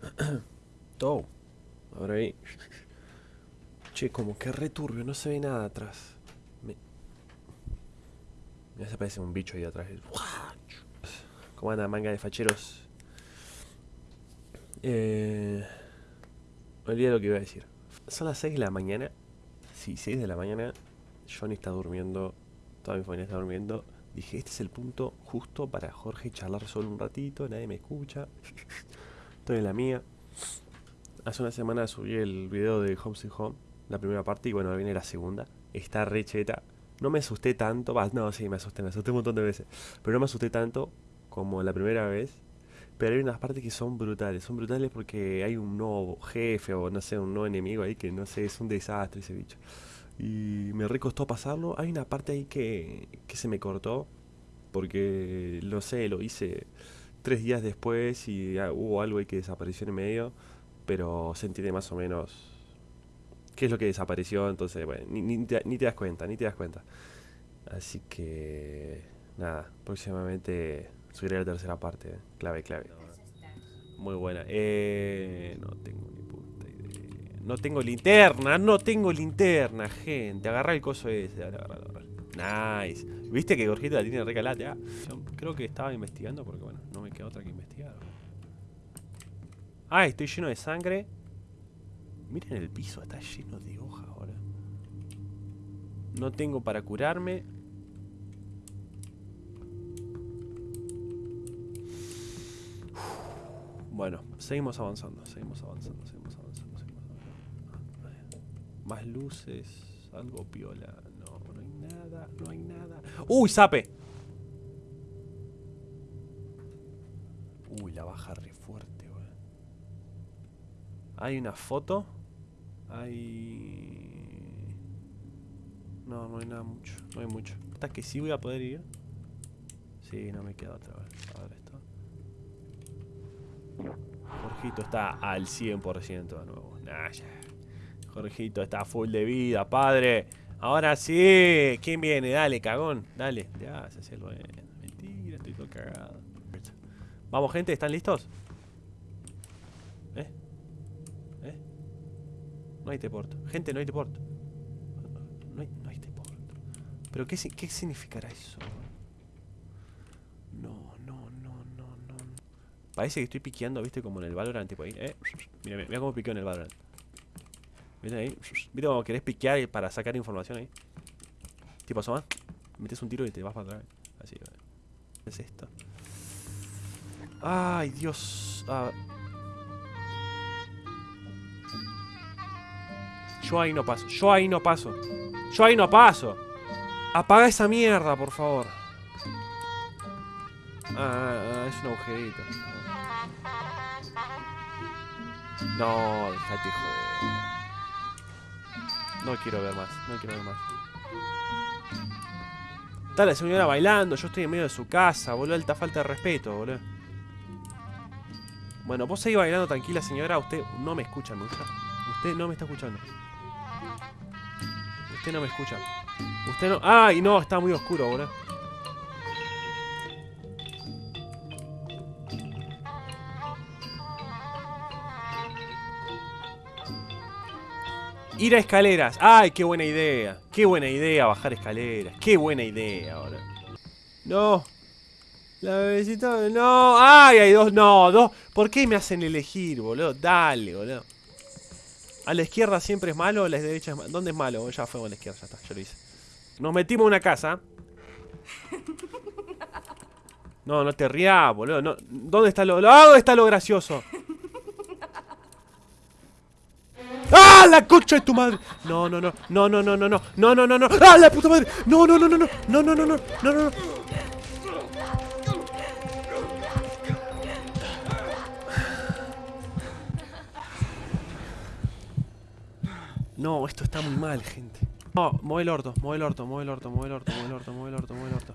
Todo. Ahora ahí. Che, como que returbio, no se ve nada atrás. Me... Se parece un bicho ahí atrás. ¿Cómo anda manga de facheros? Eh... Olvidé lo que iba a decir. Son las 6 de la mañana. Sí, 6 de la mañana. Johnny está durmiendo. Toda mi familia está durmiendo. Dije, este es el punto justo para Jorge charlar solo un ratito. Nadie me escucha. Estoy en la mía. Hace una semana subí el video de Home Sweet Home. La primera parte y bueno, viene la segunda. Está re cheta. No me asusté tanto. no, sí, me asusté. Me asusté un montón de veces. Pero no me asusté tanto como la primera vez. Pero hay unas partes que son brutales. Son brutales porque hay un nuevo jefe o no sé, un nuevo enemigo ahí que no sé, es un desastre ese bicho. Y me recostó pasarlo. Hay una parte ahí que, que se me cortó. Porque, no sé, lo hice tres días después y ah, hubo algo ahí que desapareció en medio. Pero se entiende más o menos qué es lo que desapareció. Entonces, bueno, ni, ni te, ni te das cuenta, ni te das cuenta. Así que, nada, próximamente subiré la tercera parte. eh. Clave, clave. Muy buena. Eh, no tengo ni puta idea. No tengo linterna, no tengo linterna, gente. Agarra el coso ese. Dale, agarra, agarra. Nice. ¿Viste que Gorgito la tiene recalate? Ah, creo que estaba investigando porque, bueno, no me queda otra que investigar. Ah, estoy lleno de sangre. Miren el piso, está lleno de hojas ahora. No tengo para curarme. Bueno, seguimos avanzando, seguimos avanzando, seguimos avanzando, seguimos avanzando. Más luces, algo piola. No, no hay nada, no hay nada. ¡Uy, sape! Uy, la baja re fuerte, weón. Hay una foto. Hay... No, no hay nada mucho, no hay mucho. Hasta que sí voy a poder ir. Sí, no me queda otra vez. A ver esto. Jorgito está al 100% de nuevo. Nah, ya. Jorgito está full de vida, padre. Ahora sí. ¿Quién viene? Dale, cagón. Dale. Ya, se hace el bueno. Mentira, estoy todo cagado. Vamos, gente, ¿están listos? ¿Eh? ¿Eh? No hay teporto. Gente, no hay teporto. No hay, no hay teporto. ¿Pero qué, qué significará eso? No, no, no, no, no. Parece que estoy piqueando, ¿viste? Como en el Valorant, tipo ahí. ¿eh? Mira, mira cómo piqueo en el Valorant. ¿Viste ahí? ¿Viste cómo querés piquear para sacar información ahí? Tipo, asoma. Metes un tiro y te vas para atrás. Así. ¿Qué es esto? Ay, Dios. Ah. Yo ahí no paso. Yo ahí no paso. Yo ahí no paso. Apaga esa mierda, por favor. Ah, ah, es un agujerito. No, dejate joder. No quiero ver más, no quiero ver más. Está la señora bailando, yo estoy en medio de su casa, boludo, alta falta de respeto, boludo. Bueno, vos seguís bailando tranquila, señora, usted no me escucha, ¿me escucha? Usted no me está escuchando. Usted no me escucha. Usted no... ¡Ay, no! Está muy oscuro, boludo. Ir a escaleras. ¡Ay, qué buena idea! ¡Qué buena idea bajar escaleras! ¡Qué buena idea ahora! ¡No! La bebecita... ¡No! ¡Ay, hay dos! ¡No! ¡Dos! ¿Por qué me hacen elegir, boludo? Dale, boludo. A la izquierda siempre es malo, a la derecha es malo. ¿Dónde es malo? Ya fue a la izquierda, ya está, ya lo hice. Nos metimos en una casa. No, no te rías, boludo. ¿Dónde está lo, ¿Dónde está lo gracioso? ¡Ah, la concha de tu madre! No, no, no, no, no, no, no, no, no, no, no, no, ¡ah, la puta madre! No, no, no, no, no, no, no, no, no, no, no, no. No, esto está muy mal, gente. No, mueve el orto, mueve el orto, mueve el orto, mueve el orto, mueve el orto, mueve el orto, mueve el orto,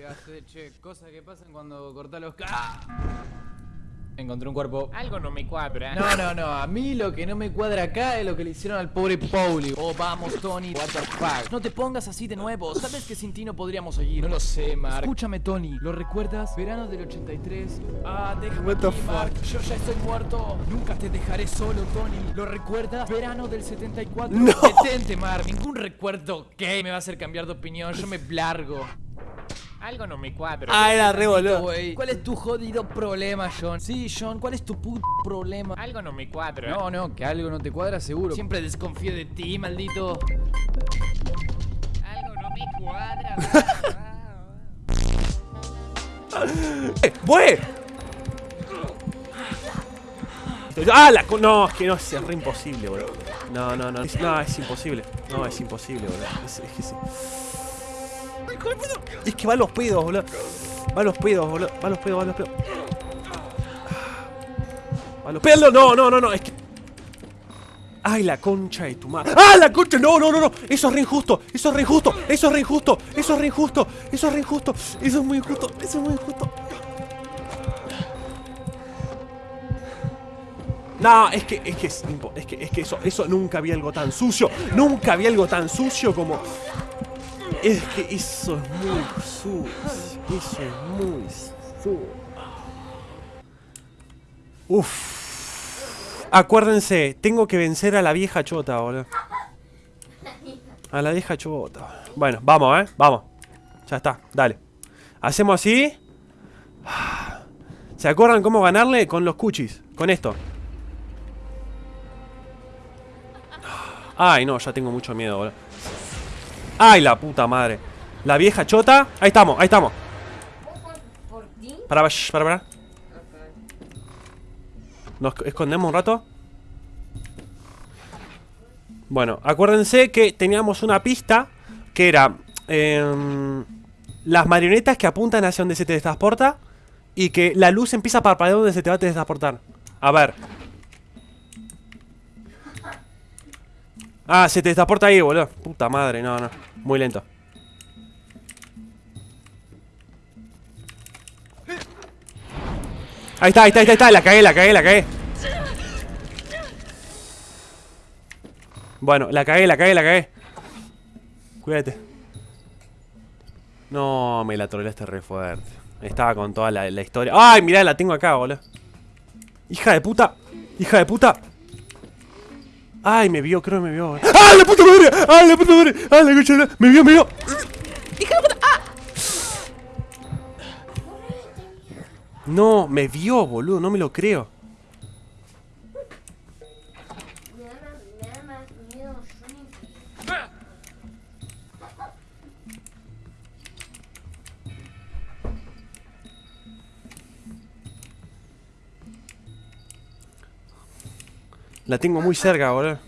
Le hace, che, cosas que pasan cuando cortás los cables. Encontré un cuerpo. Algo no me cuadra. No, no, no. A mí lo que no me cuadra acá es lo que le hicieron al pobre Pauli. Oh, vamos, Tony. What the fuck. No te pongas así de nuevo. Sabes que sin ti no podríamos seguir. No lo sé, Mark. Escúchame, Tony. ¿Lo recuerdas? Verano del 83. Ah, déjame What the aquí, fuck? Mark. Yo ya estoy muerto. Nunca te dejaré solo, Tony. ¿Lo recuerdas? Verano del 74. No. Detente, Mark. Ningún recuerdo que me va a hacer cambiar de opinión. Yo me largo. Algo no me cuadra. Ah, era re boludo. Güey, ¿Cuál es tu jodido problema, John? Sí, John, ¿cuál es tu puto problema? Algo no me cuadra. No, no, que algo no te cuadra seguro. Siempre desconfío de ti, maldito. Algo no me cuadra. ¡Eh! ¡Bue! ¡Ah! La co- no, es que no, es re imposible, boludo. No, no, no. Es, no, es imposible. No, es imposible, boludo. Es, es que sí. Es que va a los pedos, boludo. Va a los pedos, boludo. Va a los pedos, va a los pedos. Va a los pedos. No, no, no, no. Es que. ¡Ay, la concha de tu madre! ¡Ah, la concha! No, no, no, no. Eso es re injusto. Eso es re injusto. Eso es re injusto. Eso es re injusto. Eso es re injusto. Eso es muy injusto. Eso es muy injusto. No, es que, es que, es, es que, es que eso, eso nunca vi algo tan sucio. Nunca vi algo tan sucio como. Es que eso es muy sucio. Eso es muy sucio. Uf. Acuérdense, tengo que vencer a la vieja chota, boludo. A la vieja chota. Bueno, vamos, eh. Vamos. Ya está, dale. Hacemos así. ¿Se acuerdan cómo ganarle? Con los cuchis. Con esto. Ay, no, ya tengo mucho miedo, boludo. Ay, la puta madre. La vieja chota. Ahí estamos, ahí estamos. Para, shh, para, para. Nos escondemos un rato. Bueno, acuérdense que teníamos una pista que era em, las marionetas que apuntan hacia donde se te transporta y que la luz empieza a parpadear donde se te va a transportar. A ver. Ah, se te transporta ahí, boludo. Puta madre, no, no. Muy lento. Ahí está, ahí está, ahí está. La cagué, la cagué, la cagué. Bueno, la cagué, la cagué, la cagué. Cuídate. No, me la troleaste re fuerte. Estaba con toda la, la historia. ¡Ay, mirá, la tengo acá, boludo! ¡Hija de puta! ¡Hija de puta! ¡Ay, me vio, creo que me vio! boludo. ¡Ah, la puta madre! ¡Ah, la puta madre! ¡Ah, la la- ¡Me vio, me vio! ¡Hija de puta! ¡Ah! No, me vio, boludo, no me lo creo. La tengo muy cerca, boludo.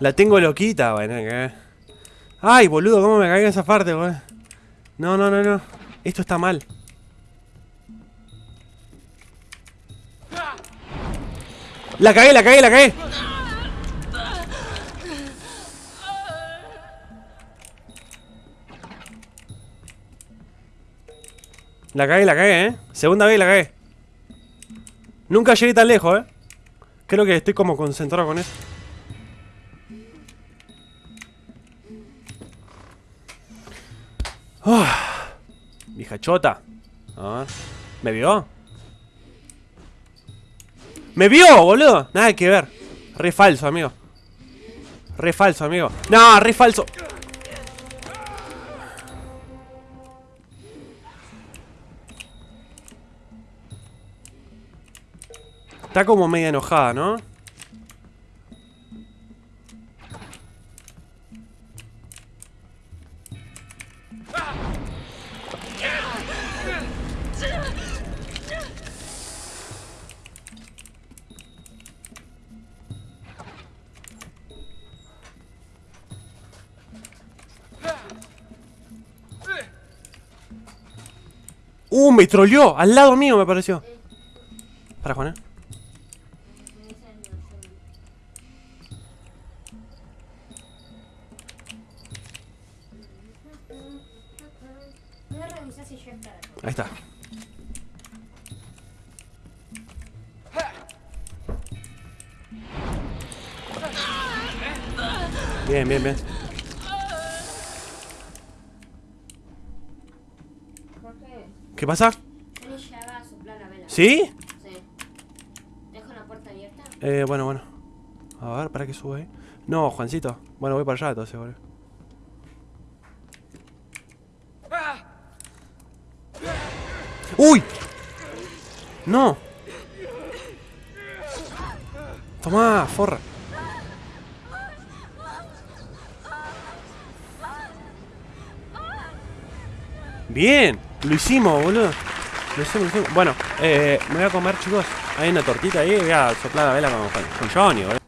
La tengo loquita, bueno. que- Ay, boludo, cómo me cagué en esa parte, boludo. No, no, no, no. Esto está mal. La cagué, la cagué, la cagué. La cagué, la cagué, eh. Segunda vez la cagué. Nunca llegué tan lejos, eh. Creo que estoy como concentrado con eso. Ah, vieja chota. A ver. ¿Me vio? ¿Me vio, boludo? Nada que ver. Re falso, amigo. Re falso, amigo. No, re falso. Está como media enojada, ¿no? Uh, me troleó. Al lado mío me pareció. Para Juana. Bien, bien, bien. ¿Qué pasa? ¿Sí? Sí. ¿Dejo la puerta abierta? Eh, bueno, bueno. A ver, ¿para qué sube ahí? No, Juancito. Bueno, voy para allá entonces, boludo. ¡Uy! ¡No! Tomá, forra. Bien, lo hicimos, boludo. Lo hicimos, lo hicimos. Bueno, eh, me voy a comer, chicos. Hay una tortita ahí, voy a soplar la vela con, con, Johnny, boludo.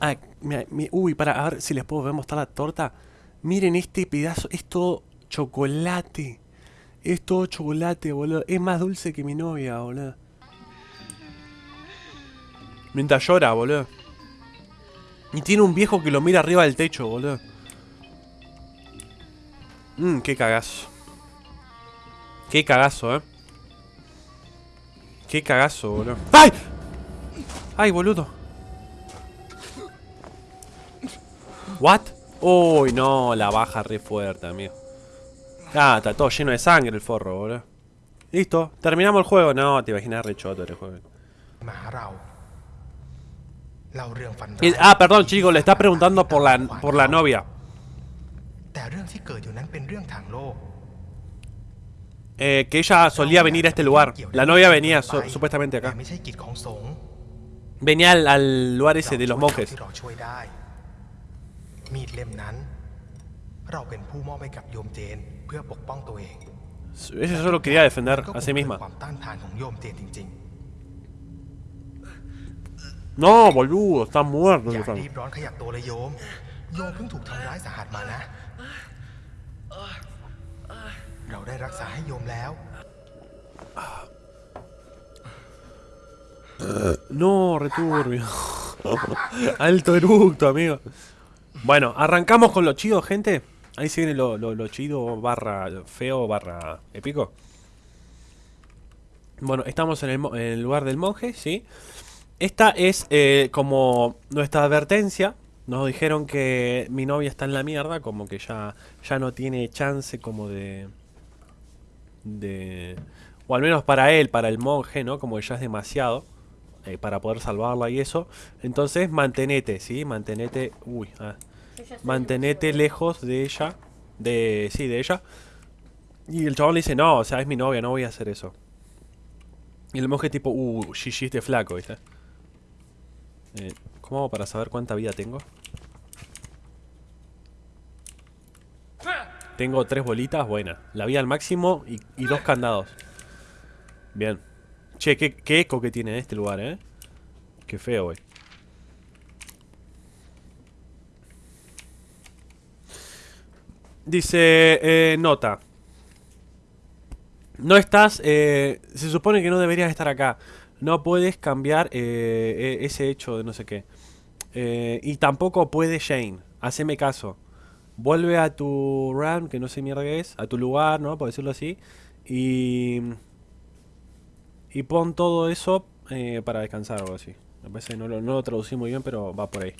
Ah, mira, mi- uy, para, a ver si les puedo mostrar la torta. Miren este pedazo, es todo chocolate. Es todo chocolate, boludo. Es más dulce que mi novia, boludo. Mientras llora, boludo. Y tiene un viejo que lo mira arriba del techo, boludo. Mmm, qué cagazo. Qué cagazo, eh. Qué cagazo, boludo. ¡Ay! ¡Ay, boludo! ¿What? Uy, no, la baja re fuerte, amigo. Ah, está todo lleno de sangre el forro, boludo. Listo, terminamos el juego. No, te imaginas re choto el juego. Ah, perdón, chicos, le está preguntando por la, por la novia. Eh, que ella solía venir a este lugar. La novia venía supuestamente acá. Venía al, lugar ese de los monjes. Ella solo quería defender a sí misma. No, boludo, está muerto. เลยโยม โยมเพิ่งถูกทำร้ายสาหัสมานะ เราได้รักษาให้โยมแล้ว No, returbio. Alto eructo, amigo. Bueno, arrancamos con lo chido, gente. Ahí se viene lo, lo, lo chido barra feo barra épico. Bueno, estamos en el, mo- en el lugar del monje, ¿sí? Esta es eh, como nuestra advertencia. Nos dijeron que mi novia está en la mierda, como que ya, ya no tiene chance como de... de... O al menos para él, para el monje, ¿no? Como que ya es demasiado eh, para poder salvarla y eso. Entonces, mantenete, ¿sí? Mantenete... Uy, ah. Mantenete lejos de ella. De... Sí, de ella. Y el chabón le dice, no, o sea, es mi novia, no voy a hacer eso. Y el monje tipo, uh, GG este flaco, ¿viste? Eh, ¿Cómo hago para saber cuánta vida tengo? Tengo tres bolitas, buena. La vida al máximo y, dos candados. Bien. Che, qué, eco que tiene este lugar, ¿eh? Qué feo, güey. Dice, eh, nota. No estás, eh, se supone que no deberías estar acá. No puedes cambiar eh, e- ese hecho de no sé qué. Eh, y tampoco puede Shane. Haceme caso. Vuelve a tu RAM, que no sé mierda qué es, a tu lugar, ¿no? Por decirlo así. Y. Y pon todo eso eh, para descansar o algo así. Me parece que no lo, no lo traducí muy bien, pero va por ahí.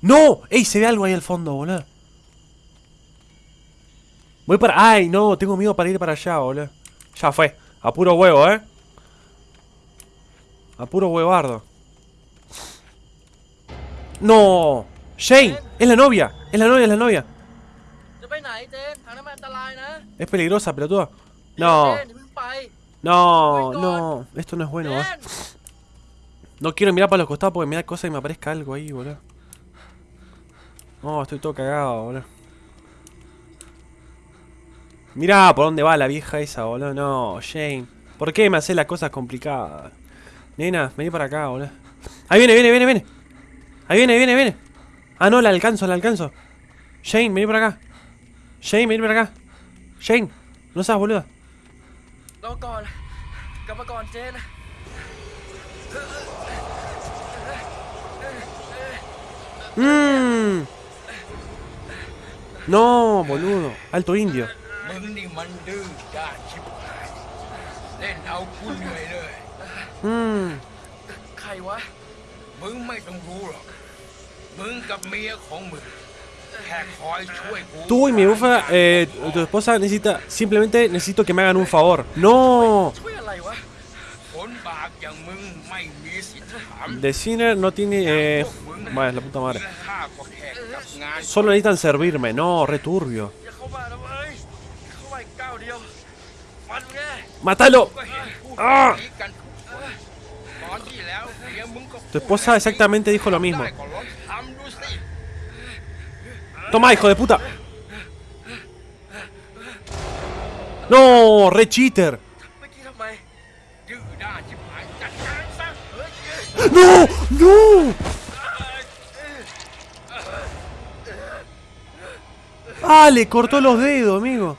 ¡No! ¡Ey! Se ve algo ahí al fondo, boludo. Voy para... ¡Ay, no! Tengo miedo para ir para allá, boludo. Ya fue. A puro huevo, ¿eh? A puro huevardo. ¡No! Shane, es la novia, es la novia, es la novia. Es peligrosa, pelotuda. No. No, no, esto no es bueno, ¿eh? No quiero mirar para los costados porque me da cosa y me aparezca algo ahí, boludo. No, estoy todo cagado, boludo. Mirá por dónde va la vieja esa, boludo. No, Shane. ¿Por qué me haces las cosas complicadas? Nena, vení para acá, boludo. Ahí viene, viene, viene, viene. Ahí viene, viene, viene. Ah, no, la alcanzo, la alcanzo. Shane, vení para acá. Shane, vení para acá. Shane, no seas boluda. Mm. No, boludo. Alto indio. Mm. มันดื้อด้านชิบหาย เล่นเอากูเหนื่อยเลย Mmm. ใครวะ มึงไม่ต้องรู้หรอก มึงกับเมียของมึง แค่คอยช่วยกู Tú y mi bufa, eh, tu esposa necesita, simplemente necesito que me hagan un favor. No. ช่วยอะไรวะ คนบาปอย่างมึงไม่มีสิทธิ์ถาม The Sinner no tiene, eh, vaya, la puta madre. ข้าก็แค่กับงาน Solo necesitan servirme. No, returbio. อย่าเข้ามานะเว้ยเข้ามาอีกก้าวเดียว มันแน่ Mátalo. ก็เห็นพูด อ่า ดีกันทุกคนตอนที่แล้วเมียมึงก็ Tu esposa exactamente dijo lo mismo. Toma, hijo de puta. No, re cheater. No, no. Ah, le cortó los dedos, amigo.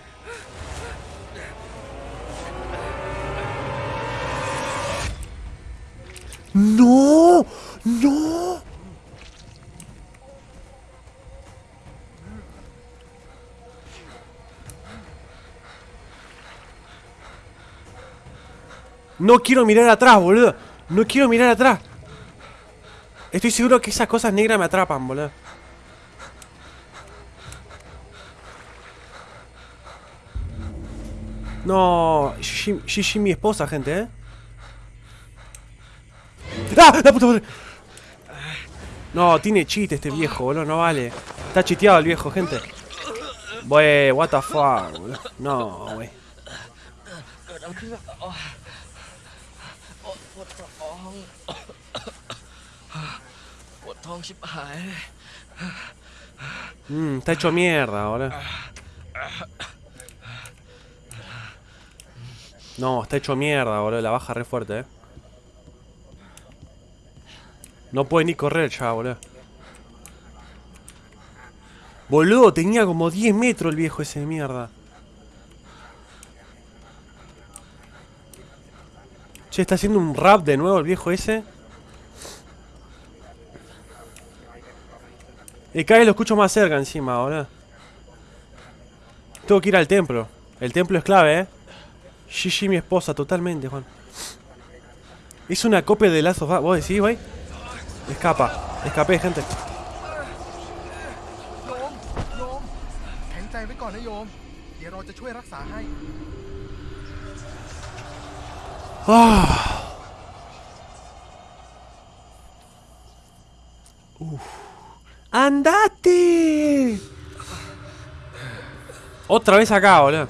No, no. No quiero mirar atrás, boludo. No quiero mirar atrás. Estoy seguro que esas cosas negras me atrapan, boludo. No, Gigi, mi esposa, gente, ¿eh? ¡Ah! ¡La puta madre! No, tiene cheat este viejo, boludo, no vale. Está chiteado el viejo, gente. Wey, what the fuck, boludo. No, wey. องชิบหาย Mmm, está hecho mierda, boludo. No, está hecho mierda, boludo. La baja re fuerte, eh. No puede ni correr ya, boludo. Boludo, tenía como 10 metros el viejo ese de mierda. Che, está haciendo un rap de nuevo el viejo ese. Y cada vez lo escucho más cerca encima, ahora. Tengo que ir al templo. El templo es clave, ¿eh? Gigi, mi esposa, totalmente, Juan. Hice una copia de lazos. ¿Vos decís, güey? Escapa. Escapé, gente. Oh. ¡Andate! Otra vez acá, boludo.